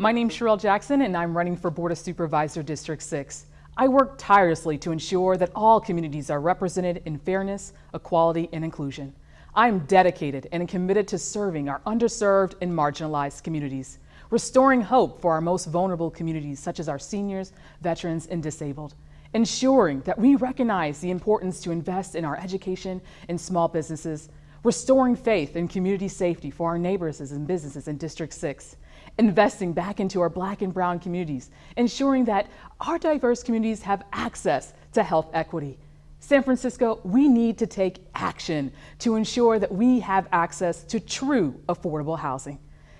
My name's Sherelle Jackson and I'm running for Board of Supervisor District 6. I work tirelessly to ensure that all communities are represented in fairness, equality, and inclusion. I am dedicated and committed to serving our underserved and marginalized communities, restoring hope for our most vulnerable communities such as our seniors, veterans, and disabled, ensuring that we recognize the importance to invest in our education and small businesses, restoring faith and community safety for our neighbors and businesses in District 6, investing back into our black and brown communities, ensuring that our diverse communities have access to health equity. San Francisco, we need to take action to ensure that we have access to true affordable housing.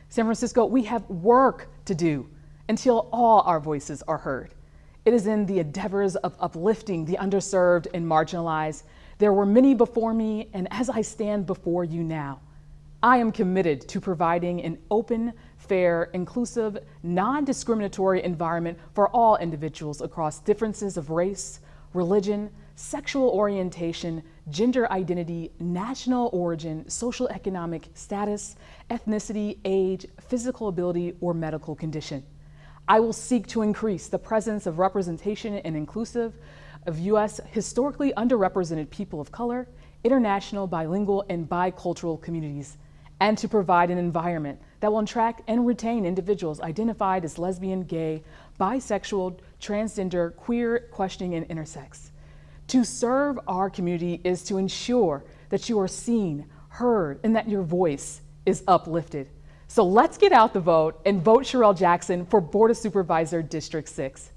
San Francisco, we have work to do until all our voices are heard. It is in the endeavors of uplifting the underserved and marginalized. There were many before me, and as I stand before you now, I am committed to providing an open, fair, inclusive, non-discriminatory environment for all individuals across differences of race, religion, sexual orientation, gender identity, national origin, social economic status, ethnicity, age, physical ability, or medical condition. I will seek to increase the presence of representation and inclusive of U.S. historically underrepresented people of color, international, bilingual, and bicultural communities and to provide an environment that will attract and retain individuals identified as lesbian, gay, bisexual, transgender, queer, questioning, and intersex. To serve our community is to ensure that you are seen, heard, and that your voice is uplifted. So let's get out the vote and vote Sherelle Jackson for Board of Supervisor District 6.